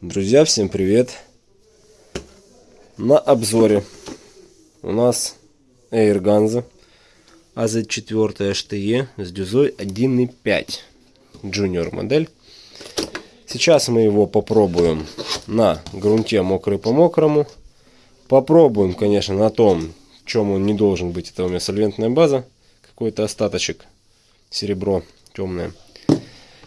Друзья, всем привет! На обзоре у нас Airganza AZ4 HTE с дюзой 1.5 Junior модель. Сейчас мы его попробуем на грунте мокрый по мокрому. Попробуем, конечно, на том, чем он не должен быть. Это у меня сольвентная база, какой-то остаточек, серебро темное.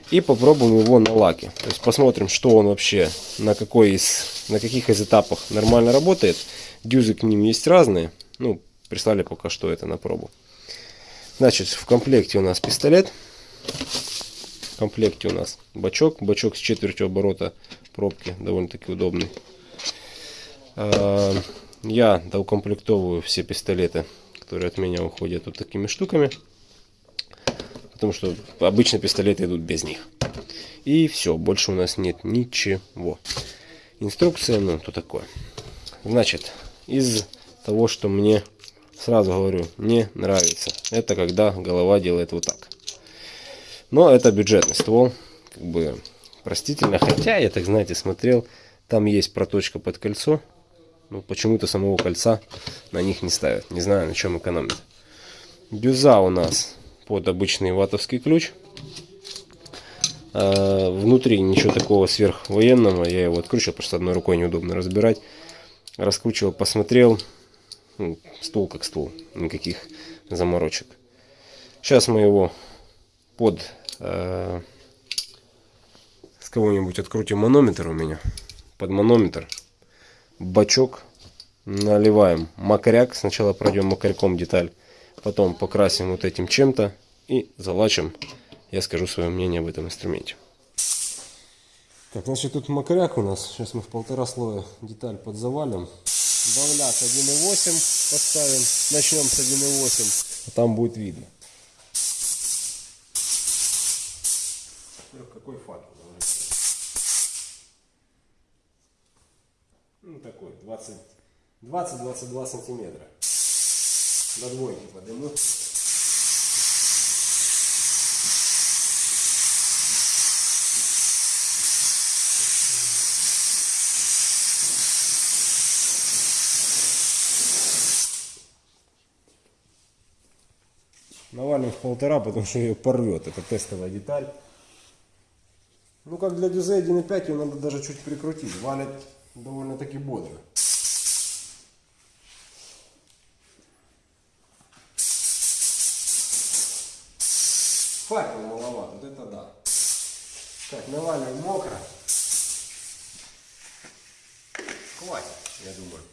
И попробуем его на лаке. То есть посмотрим, что он вообще, на, какой из, на каких из этапах нормально работает. Дюзы к ним есть разные. Ну, прислали пока что это на пробу. Значит, в комплекте у нас пистолет. В комплекте у нас бачок. Бачок с четвертью оборота пробки. Довольно-таки удобный. А, я доукомплектовываю все пистолеты, которые от меня уходят вот такими штуками. Потому что обычно пистолеты идут без них. И все, больше у нас нет ничего. Инструкция, ну, то такое. Значит, из того, что мне, сразу говорю, не нравится. Это когда голова делает вот так. Но это бюджетный ствол. Как бы простительно. Хотя, я так, знаете, смотрел, там есть проточка под кольцо. Ну, почему-то самого кольца на них не ставят. Не знаю, на чем экономят. Дюза у нас под обычный ватовский ключ. А, внутри ничего такого сверхвоенного. Я его откручивал, просто одной рукой неудобно разбирать. Раскручивал, посмотрел. Ну, стул как стул. Никаких заморочек. Сейчас мы его под... Э, с кого-нибудь открутим манометр у меня. Под манометр. Бачок. Наливаем макаряк. Сначала пройдем макарьком деталь Потом покрасим вот этим чем-то и залачим. Я скажу свое мнение об этом инструменте. Так, значит, тут макаряк у нас. Сейчас мы в полтора слоя деталь подзавалим. Давляк 1.8 поставим. Начнем с 1.8. А там будет видно. Какой факел? Ну такой, 20-22 сантиметра до двойки подниму. Навалим в полтора, потому что ее порвет. Это тестовая деталь. Ну как для дюзе 1.5 ее надо даже чуть прикрутить. Валит довольно-таки бодро. Так, наваливаем мокро. Хватит, я думаю.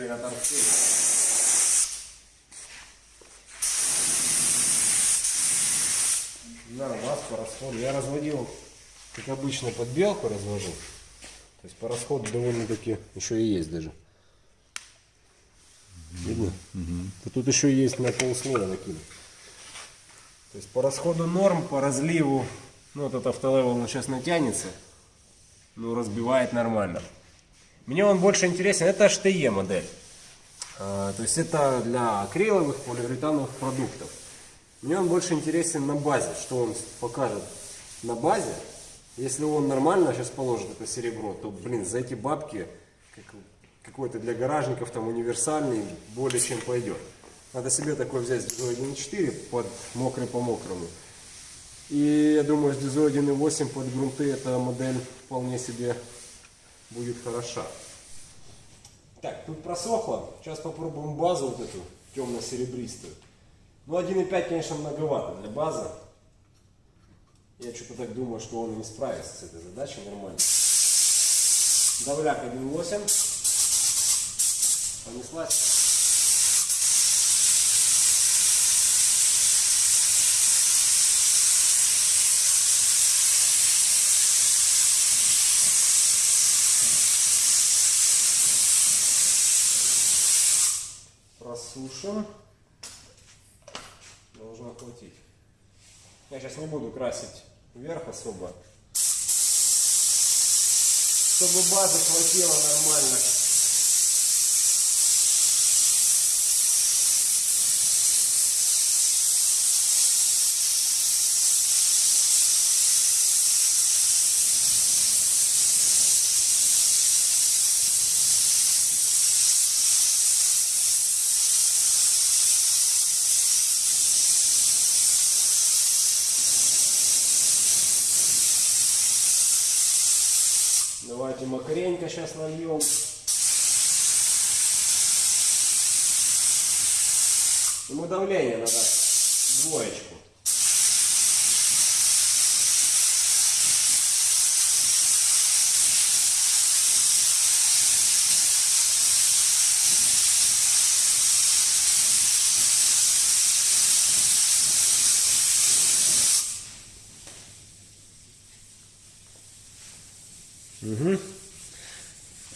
Еще и на по расходу. Я разводил, как обычно, под белку развожу. То есть по расходу довольно-таки еще и есть даже. Видно? Угу. тут еще есть на полслоя накинут. То есть по расходу норм, по разливу, ну вот этот автолевел он сейчас натянется, ну разбивает нормально. Мне он больше интересен, это HTE модель. А, то есть это для акриловых, полиуретановых продуктов. Мне он больше интересен на базе, что он покажет на базе. Если он нормально сейчас положит это серебро, то, блин, за эти бабки какой-то для гаражников там универсальный более чем пойдет. Надо себе такой взять с 1.4 под мокрый по мокрому. И я думаю, с дизой 1.8 под грунты эта модель вполне себе будет хороша. Так, тут просохло. Сейчас попробуем базу вот эту темно-серебристую. Ну 1.5, конечно, многовато для базы. Я что-то так думаю, что он не справится с этой задачей нормально. Давляк 1.8. Понеслась. Просушим. Должно хватить. Я сейчас не буду красить вверх особо. Чтобы базы хватило нормально. Давайте макаренька сейчас нальем. Ему давление надо двоечку.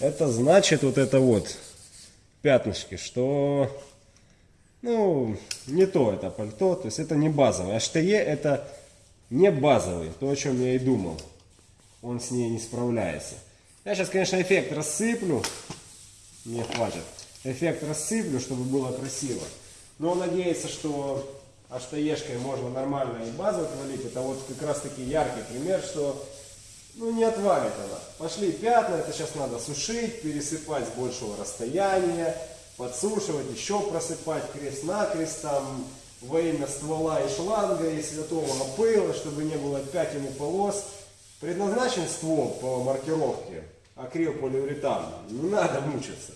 Это значит вот это вот пятнышки, что ну не то это пальто, то есть это не. А штае это не базовый, то о чем я и думал. Он с ней не справляется. Я сейчас, конечно, эффект рассыплю. Мне хватит. Эффект рассыплю, чтобы было красиво. Но надеяться, что аштаешкой можно нормально и базу отвалить. Это вот как раз таки яркий пример, что ну не отвалит она. Пошли пятна, это сейчас надо сушить, пересыпать с большего расстояния, подсушивать, еще просыпать крест-накрест, там во имя ствола и шланга и святого пыла, чтобы не было пятен и полос. Предназначен ствол по маркировке акрил-полиуретан. Не надо мучиться.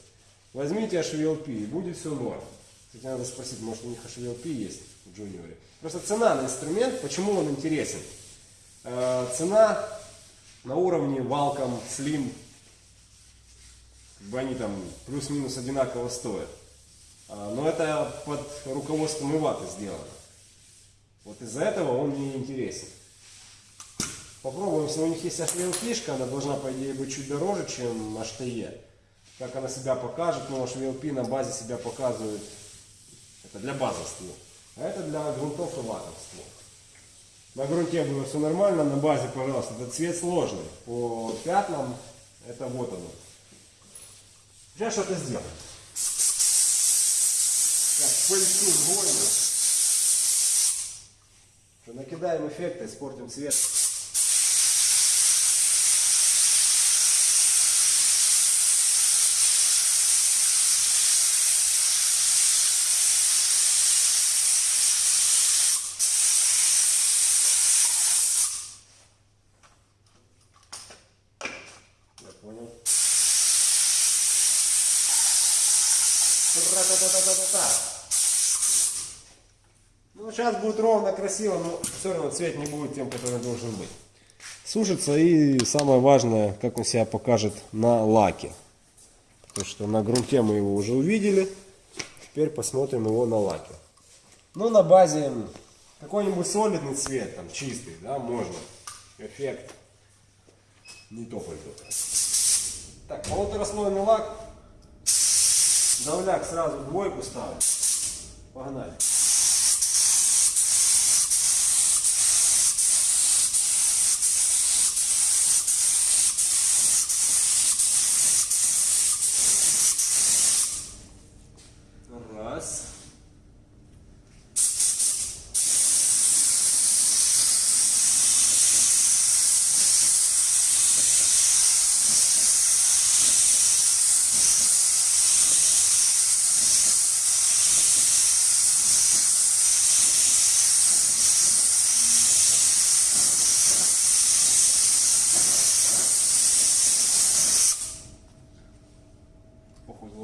Возьмите HVLP и будет все норм. Кстати, надо спросить, может у них HVLP есть в Джуниоре. Просто цена на инструмент, почему он интересен? Э, цена на уровне Валком, Slim, как бы они там плюс-минус одинаково стоят. А, но это под руководством Иваты сделано. Вот из-за этого он мне интересен. Попробуем, если у них есть HVLP, она должна, по идее, быть чуть дороже, чем HTE. Как она себя покажет, но HVLP на базе себя показывает. Это для базы ствол. А это для грунтов и ватов ствол. На грунте было все нормально, на базе, пожалуйста, этот цвет сложный. По пятнам это вот оно. Сейчас что-то сделаем. Так, пыльцу сгоним. Накидаем эффекты, испортим цвет. Тра-та-та-та-та-та. Ну, сейчас будет ровно, красиво, но все равно цвет не будет тем, который должен быть. Сушится и самое важное, как он себя покажет на лаке. Потому что на грунте мы его уже увидели. Теперь посмотрим его на лаке. Ну, на базе какой-нибудь солидный цвет, там, чистый, да, можно. Эффект не то пальто. Так, полутораслойный лак. Давляк сразу двойку ставим. Погнали.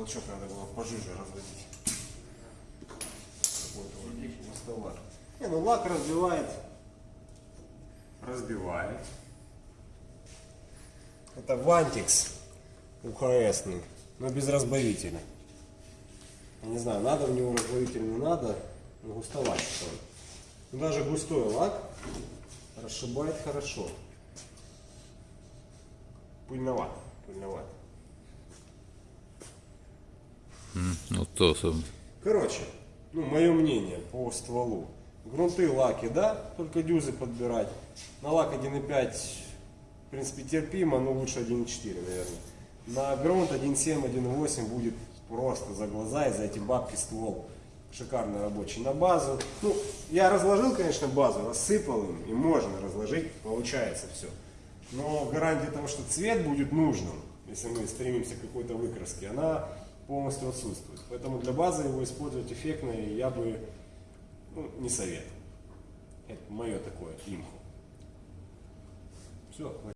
Походу лачок надо было пожиже разводить. Какой-то густоват. Не, ну лак разбивает. Разбивает. Это Вантикс УХСный, но без разбавителя. Не знаю, надо в него разбавитель, не надо, но густоват стоит. Но даже густой лак расшибает хорошо. Пыльновато, Ну то сам. Короче, ну, мое мнение по стволу. Грунты, лаки, да, только дюзы подбирать. На лак 1.5, в принципе, терпимо, но лучше 1.4, наверное. На грунт 1.7, 1.8 будет просто за глаза и за эти бабки ствол шикарно рабочий. На базу, ну, я разложил, конечно, базу, рассыпал им, и можно разложить, получается все. Но гарантия того, что цвет будет нужным, если мы стремимся к какой-то выкраске, она полностью отсутствует. Поэтому для базы его использовать эффектно я бы ну, не советую. Это мое такое имхо. Все,